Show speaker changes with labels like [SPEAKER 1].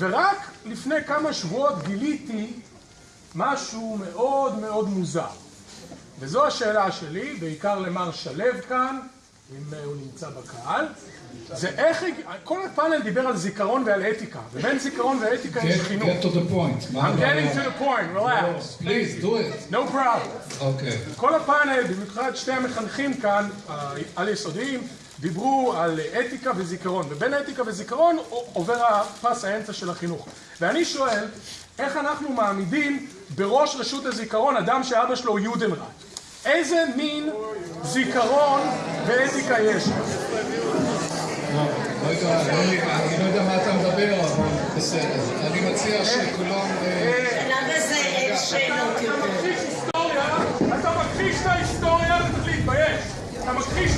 [SPEAKER 1] ורק לפני כמה שבועות גיליתי משהו מאוד מאוד מוזר. וזו השאלה שלי, בעיקר למר שלו כאן, אם הוא נמצא בקהל, זה איך, כל הפאנל דיבר על זיכרון ועל אתיקה, ובין זיכרון ואתיקה יש חינוך.
[SPEAKER 2] Get to the point.
[SPEAKER 1] I'm getting to the point, relax.
[SPEAKER 2] Please, do it.
[SPEAKER 1] No problem.
[SPEAKER 2] אוקיי.
[SPEAKER 1] כל הפאנל, במיוחד שתי המחנכים כאן, העל יסודיים, דיברו על אתיקה וזיכרון, ובין אתיקה וזיכרון עובר הפס האמצע של החינוך. ואני שואל, איך אנחנו מעמידים בראש רשות הזיכרון אדם שאבא שלו יודנראט? איזה מין זיכרון ואתיקה יש?
[SPEAKER 2] לא, לא אני לא יודע מה אתה מדבר, אבל בסדר. אני מציע שכולם...
[SPEAKER 3] למה זה אין שאלות
[SPEAKER 1] אתה
[SPEAKER 3] יותר?
[SPEAKER 1] מכחיש אתה מכחיש את ההיסטוריה, אתה. אתה מכחיש את ההיסטוריה.